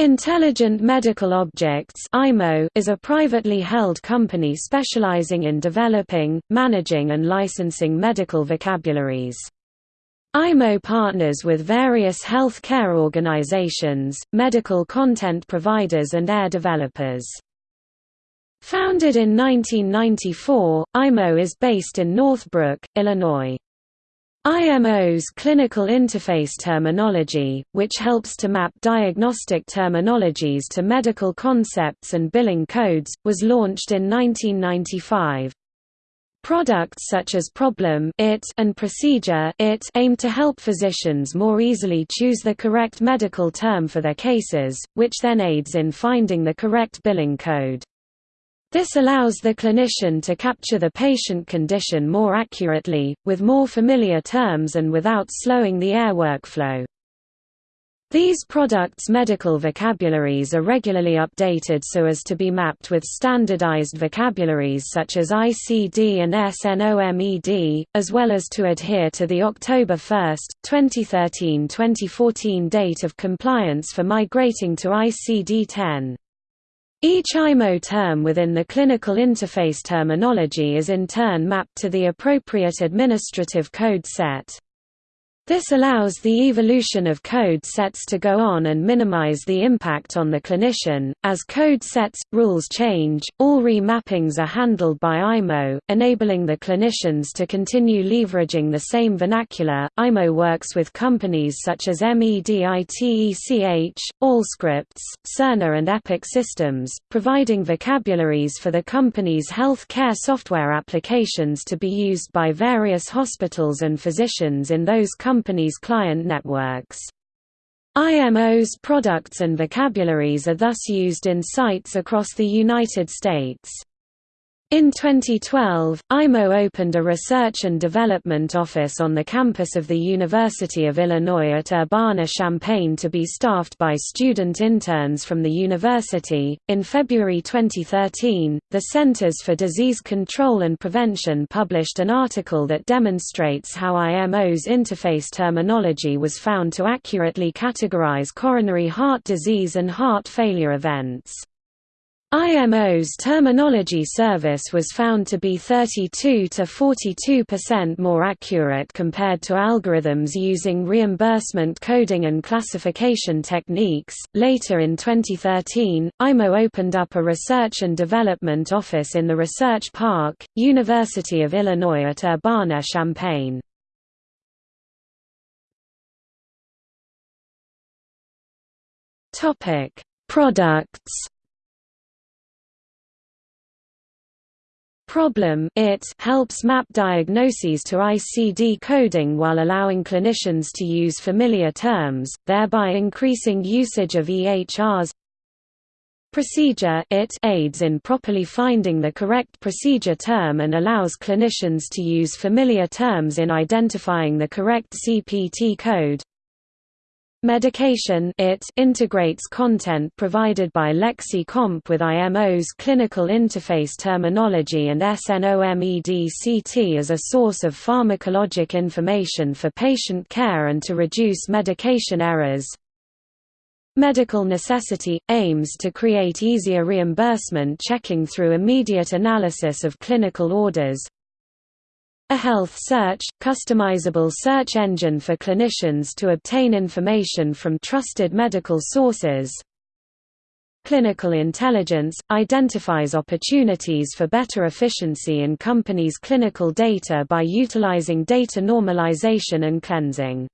Intelligent Medical Objects is a privately held company specializing in developing, managing and licensing medical vocabularies. IMO partners with various health care organizations, medical content providers and EHR developers. Founded in 1994, IMO is based in Northbrook, Illinois. IMO's clinical interface terminology, which helps to map diagnostic terminologies to medical concepts and billing codes, was launched in 1995. Products such as Problem it and Procedure it aim to help physicians more easily choose the correct medical term for their cases, which then aids in finding the correct billing code. This allows the clinician to capture the patient condition more accurately, with more familiar terms and without slowing the EHR workflow. These products' medical vocabularies are regularly updated so as to be mapped with standardized vocabularies such as ICD and SNOMED, as well as to adhere to the October 1, 2013-2014 date of compliance for migrating to ICD-10. Each IMO term within the clinical interface terminology is in turn mapped to the appropriate administrative code set. This allows the evolution of code sets to go on and minimize the impact on the clinician. As code sets, rules change, all remappings are handled by IMO, enabling the clinicians to continue leveraging the same vernacular. IMO works with companies such as MEDITECH, Allscripts, Cerner, and Epic Systems, providing vocabularies for the company's health care software applications to be used by various hospitals and physicians in those companies company's client networks. IMO's products and vocabularies are thus used in sites across the United States. In 2012, IMO opened a research and development office on the campus of the University of Illinois at Urbana-Champaign to be staffed by student interns from the university. In February 2013, the Centers for Disease Control and Prevention published an article that demonstrates how IMO's interface terminology was found to accurately categorize coronary heart disease and heart failure events. IMO's terminology service was found to be 32 to 42% more accurate compared to algorithms using reimbursement coding and classification techniques. Later in 2013, IMO opened up a research and development office in the Research Park, University of Illinois at Urbana-Champaign. Topic: Products problem it helps map diagnoses to ICD coding while allowing clinicians to use familiar terms, thereby increasing usage of EHRs. Procedure it aids in properly finding the correct procedure term and allows clinicians to use familiar terms in identifying the correct CPT code. Medication it integrates content provided by LexiComp with IMO's clinical interface terminology and SNOMED-CT as a source of pharmacologic information for patient care and to reduce medication errors. Medical necessity – aims to create easier reimbursement checking through immediate analysis of clinical orders, a health search, customizable search engine for clinicians to obtain information from trusted medical sources. Clinical intelligence – identifies opportunities for better efficiency in companies' clinical data by utilizing data normalization and cleansing.